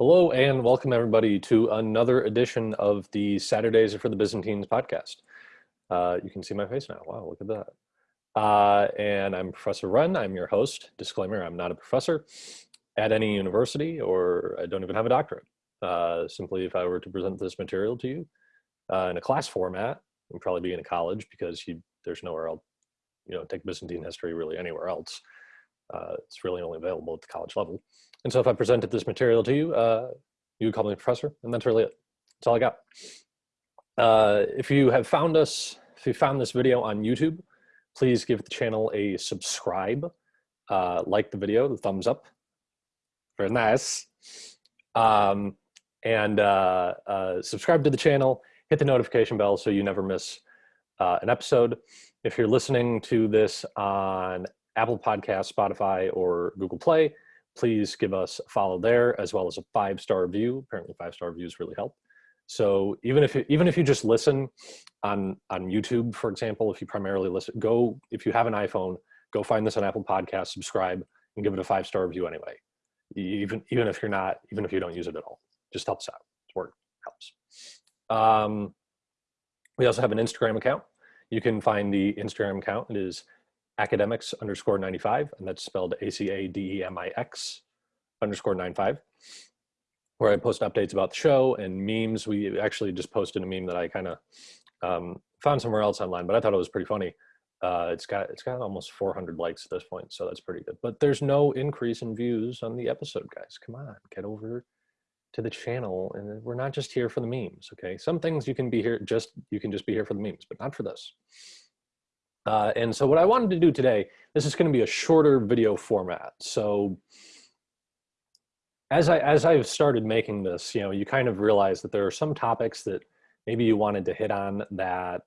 Hello and welcome everybody to another edition of the Saturdays for the Byzantines podcast. Uh, you can see my face now. Wow, look at that. Uh, and I'm Professor Wren. I'm your host. Disclaimer, I'm not a professor at any university or I don't even have a doctorate. Uh, simply if I were to present this material to you uh, in a class format, you'd probably be in a college because you, there's nowhere else, you know, take Byzantine history really anywhere else. Uh, it's really only available at the college level. And so if I presented this material to you, uh, you would call me professor, and that's really it. That's all I got. Uh, if you have found us, if you found this video on YouTube, please give the channel a subscribe, uh, like the video, the thumbs up. Very nice. Um, and uh, uh, subscribe to the channel, hit the notification bell so you never miss an episode. If you're listening to this on Apple Podcast, Spotify, or Google Play, please give us a follow there as well as a five-star review. Apparently five-star reviews really help. So even if you, even if you just listen on on YouTube, for example, if you primarily listen, go if you have an iPhone, go find this on Apple Podcast, subscribe, and give it a five star review anyway. Even even if you're not, even if you don't use it at all, just helps out. It's work helps. Um, we also have an Instagram account. You can find the Instagram account. It is academix underscore 95, and that's spelled A-C-A-D-E-M-I-X underscore 95, where I post updates about the show and memes. We actually just posted a meme that I kind of um, found somewhere else online, but I thought it was pretty funny. Uh, it's got it's got almost 400 likes at this point, so that's pretty good. But there's no increase in views on the episode, guys. Come on, get over to the channel, and we're not just here for the memes. Okay, some things you can be here just you can just be here for the memes, but not for this. Uh, and so what I wanted to do today, this is going to be a shorter video format. So as I as I've started making this, you know, you kind of realize that there are some topics that maybe you wanted to hit on that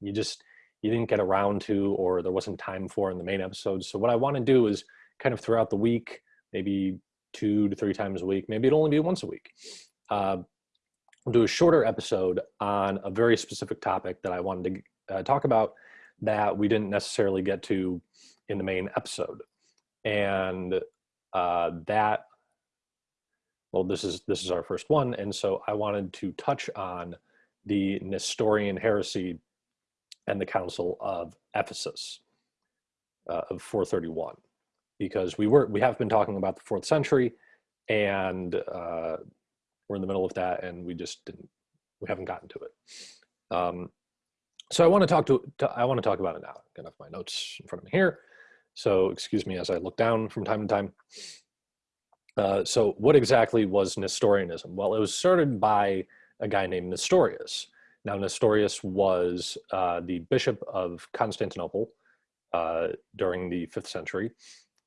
you just you didn't get around to or there wasn't time for in the main episodes. So what I want to do is kind of throughout the week, maybe two to three times a week, maybe it'll only be once a week. Uh, will do a shorter episode on a very specific topic that I wanted to uh, talk about that we didn't necessarily get to in the main episode. And uh, that, well, this is, this is our first one. And so I wanted to touch on the Nestorian heresy and the Council of Ephesus uh, of 431, because we were, we have been talking about the fourth century and uh, we're in the middle of that and we just didn't, we haven't gotten to it. Um, so I want to talk to, to, I want to talk about it now. Got enough my notes in front of me here. So excuse me as I look down from time to time. Uh, so what exactly was Nestorianism? Well, it was started by a guy named Nestorius. Now Nestorius was uh, the bishop of Constantinople uh, during the fifth century.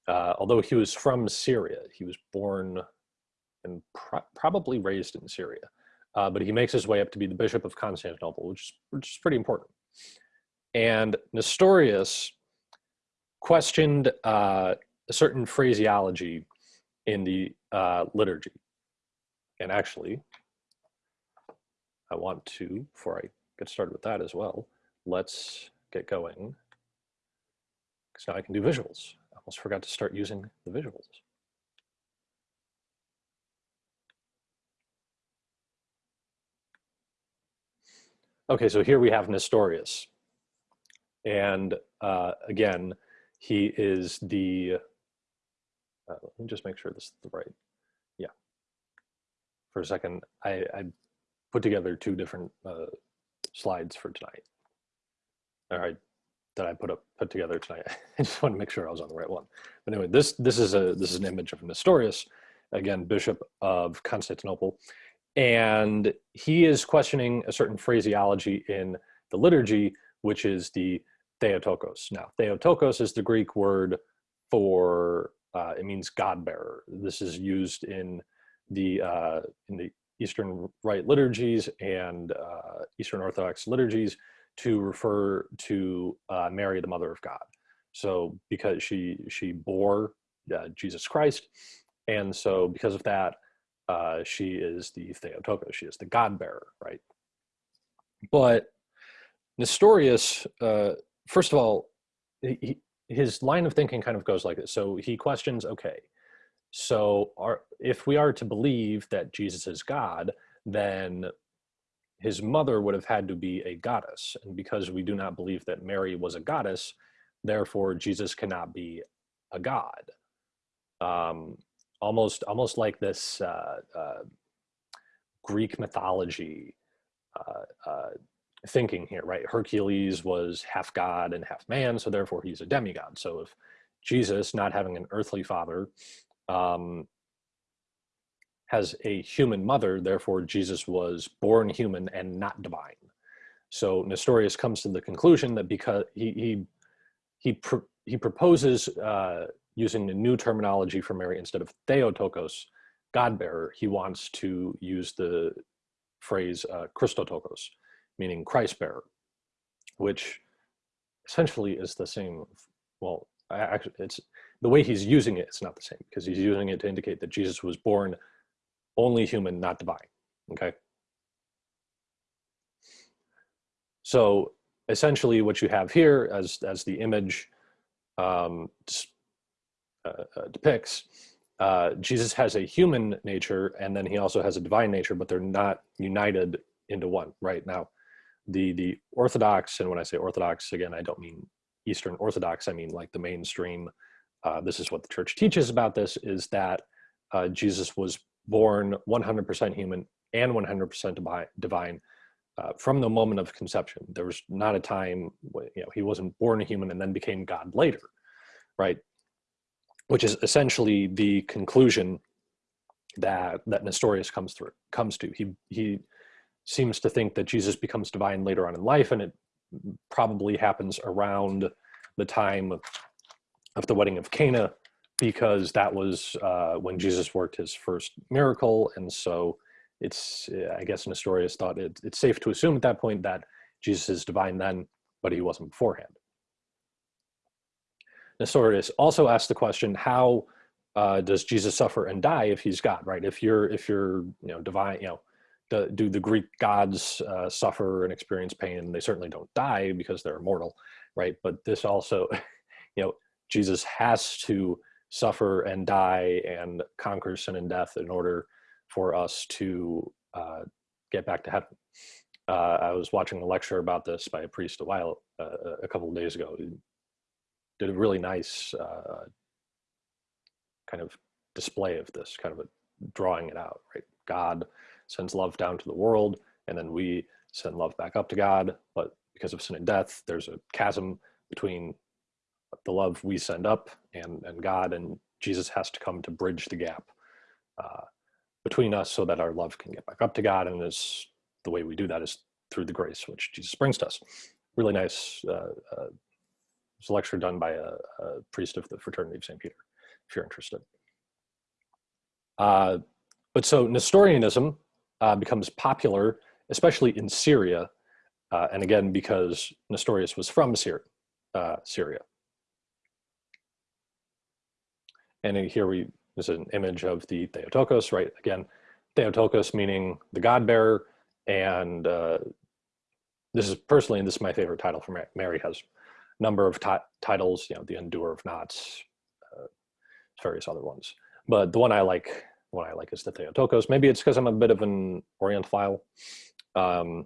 Uh, although he was from Syria, he was born and pro probably raised in Syria uh, but he makes his way up to be the Bishop of Constantinople, which is, which is pretty important. And Nestorius questioned uh, a certain phraseology in the uh, liturgy. And actually, I want to, before I get started with that as well, let's get going. Because now I can do visuals. I almost forgot to start using the visuals. Okay, so here we have Nestorius. And uh, again, he is the, uh, let me just make sure this is the right, yeah. For a second, I, I put together two different uh, slides for tonight. All right, that I put up put together tonight. I just want to make sure I was on the right one. But anyway, this this is a this is an image of Nestorius, again, Bishop of Constantinople, and he is questioning a certain phraseology in the liturgy, which is the Theotokos. Now, Theotokos is the Greek word for, uh, it means God bearer. This is used in the, uh, in the Eastern Rite liturgies and uh, Eastern Orthodox liturgies to refer to uh, Mary, the mother of God. So because she, she bore uh, Jesus Christ, and so because of that, uh, she is the Theotokos, she is the God bearer, right? But Nestorius, uh, first of all, he, his line of thinking kind of goes like this. So he questions, okay, so our, if we are to believe that Jesus is God, then his mother would have had to be a goddess. And because we do not believe that Mary was a goddess, therefore Jesus cannot be a god. Um, almost, almost like this uh, uh, Greek mythology uh, uh thinking here, right? Hercules was half god and half man, so therefore he's a demigod. So if Jesus, not having an earthly father, um, has a human mother, therefore Jesus was born human and not divine. So Nestorius comes to the conclusion that because he he he pr he proposes uh, using a new terminology for Mary instead of Theotokos, God bearer, he wants to use the phrase uh, Christotokos, meaning Christ bearer, which essentially is the same. Well, actually, it's the way he's using it. It's not the same because he's using it to indicate that Jesus was born only human, not divine. Okay. So essentially, what you have here, as as the image um, depicts, uh, Jesus has a human nature, and then he also has a divine nature, but they're not united into one. Right now, the the Orthodox, and when I say Orthodox, again, I don't mean Eastern Orthodox. I mean like the mainstream. Uh, this is what the church teaches about this: is that uh, Jesus was born 100% human and 100% divine uh, from the moment of conception. There was not a time, you know, he wasn't born a human and then became God later, right? Which is essentially the conclusion that that Nestorius comes through comes to. He he seems to think that Jesus becomes divine later on in life, and it probably happens around the time of the wedding of Cana, because that was uh, when Jesus worked his first miracle. And so it's, I guess Nestorius thought it, it's safe to assume at that point that Jesus is divine then, but he wasn't beforehand. Nestorius also asked the question, how uh, does Jesus suffer and die if he's God, right? If you're, if you're, you know, divine, you know, do, do the Greek gods uh, suffer and experience pain? They certainly don't die because they're immortal, right? But this also, you know, Jesus has to suffer and die and conquer sin and death in order for us to uh, get back to heaven. Uh, I was watching a lecture about this by a priest a while, uh, a couple of days ago. Did a really nice uh, kind of display of this, kind of a, drawing it out, right? God sends love down to the world, and then we send love back up to God. But because of sin and death, there's a chasm between the love we send up and, and God and Jesus has to come to bridge the gap uh, between us so that our love can get back up to God. And this, the way we do that is through the grace which Jesus brings to us. Really nice uh, uh, a lecture done by a, a, priest of the Fraternity of St. Peter, if you're interested. Uh, but so Nestorianism uh, becomes popular, especially in Syria, uh, and again, because Nestorius was from Syria. Uh, Syria. And here we, is an image of the Theotokos, right? Again, Theotokos meaning the God bearer. And uh, this is personally, and this is my favorite title for Mary, has number of titles, you know, the Undoer of Knots, uh, various other ones. But the one I like, one I like is the Theotokos. Maybe it's because I'm a bit of an Orientophile. Um,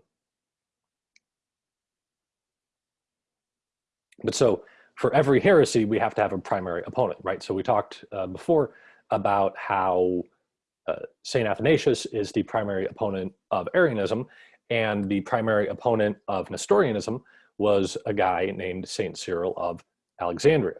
but so for every heresy, we have to have a primary opponent, right? So we talked uh, before about how uh, St. Athanasius is the primary opponent of Arianism, and the primary opponent of Nestorianism was a guy named St. Cyril of Alexandria.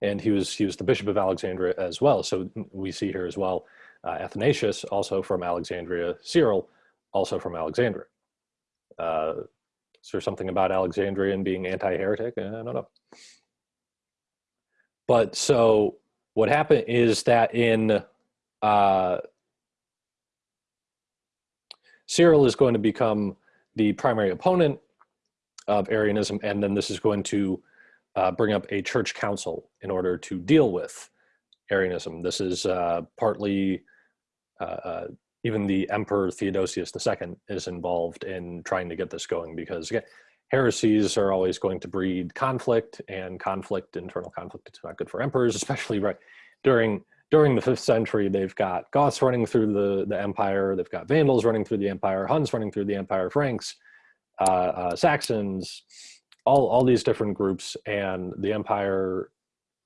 And he was, he was the Bishop of Alexandria as well. So we see here as well, uh, Athanasius also from Alexandria, Cyril also from Alexandria. Uh, is there something about Alexandrian being anti-heretic? I don't know. But so what happened is that in uh, Cyril is going to become the primary opponent of Arianism, and then this is going to uh, bring up a church council in order to deal with Arianism. This is uh, partly uh, uh even the Emperor Theodosius II is involved in trying to get this going because again, heresies are always going to breed conflict and conflict, internal conflict, it's not good for emperors, especially right during during the fifth century, they've got Goths running through the, the empire, they've got Vandals running through the empire, Huns running through the empire, Franks, uh, uh, Saxons, all, all these different groups, and the empire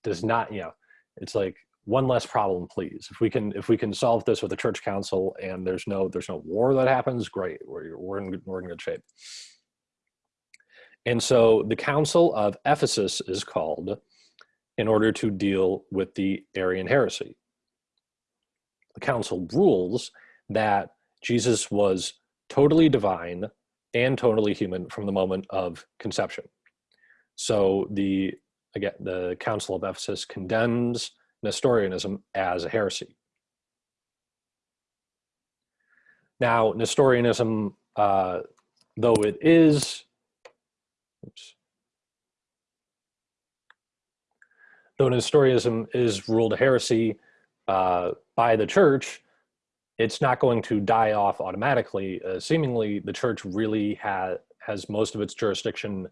does not, you know, it's like one less problem, please. If we can, if we can solve this with a church council and there's no, there's no war that happens, great, we're, we're, in, we're in good shape. And so the Council of Ephesus is called in order to deal with the Arian heresy. The council rules that Jesus was totally divine and totally human from the moment of conception. So the again, the Council of Ephesus condemns Nestorianism as a heresy. Now, Nestorianism, uh, though it is, oops, though Nestorianism is ruled a heresy uh, by the church, it's not going to die off automatically. Uh, seemingly, the church really ha has most of its jurisdiction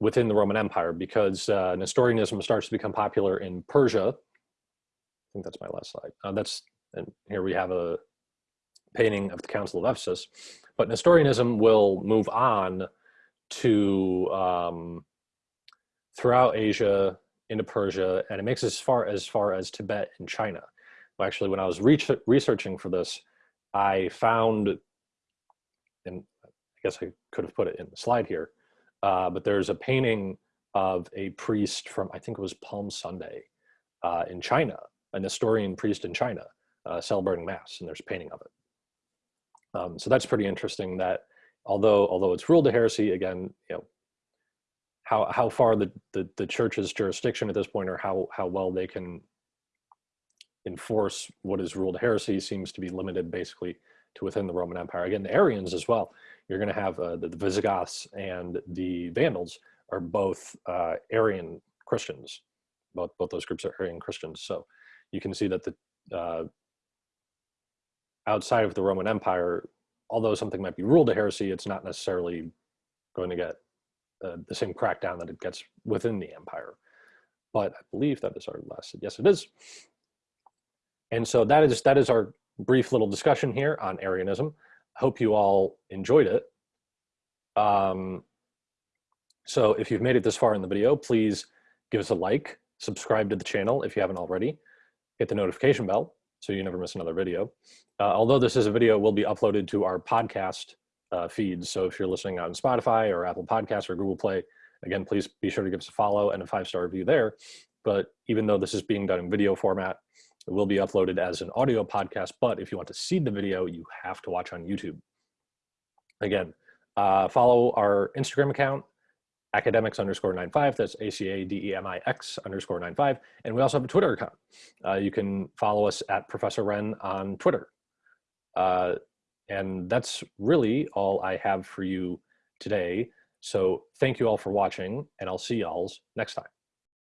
within the Roman Empire because uh, Nestorianism starts to become popular in Persia. I think that's my last slide. Uh, that's and here we have a painting of the Council of Ephesus. But Nestorianism will move on to um, throughout Asia, into Persia, and it makes as far as far as Tibet and China. Well, actually, when I was re researching for this, I found, and I guess I could have put it in the slide here, uh, but there's a painting of a priest from, I think it was Palm Sunday uh, in China, a Nestorian priest in China uh, celebrating Mass, and there's a painting of it. Um, so that's pretty interesting that although although it's ruled a heresy, again, you know, how how far the, the the church's jurisdiction at this point or how how well they can enforce what is ruled heresy seems to be limited basically to within the Roman Empire. Again, the Arians as well. You're going to have uh, the, the, Visigoths and the Vandals are both uh, Arian Christians. Both both those groups are Arian Christians. So you can see that the uh, outside of the Roman Empire, although something might be ruled a heresy, it's not necessarily going to get the same crackdown that it gets within the empire. But I believe that is our last, yes it is. And so that is, that is our brief little discussion here on Arianism. I hope you all enjoyed it. Um, so if you've made it this far in the video, please give us a like, subscribe to the channel if you haven't already, hit the notification bell so you never miss another video. Uh, although this is a video, will be uploaded to our podcast uh, feeds. So if you're listening on Spotify or Apple Podcasts or Google Play, again, please be sure to give us a follow and a five-star review there. But even though this is being done in video format, it will be uploaded as an audio podcast. But if you want to see the video, you have to watch on YouTube. Again, uh, follow our Instagram account, academix underscore 95. That's A-C-A-D-E-M-I-X underscore 95. And we also have a Twitter account. Uh, you can follow us at Professor Wren on Twitter. Uh, and that's really all I have for you today. So thank you all for watching and I'll see y'all next time.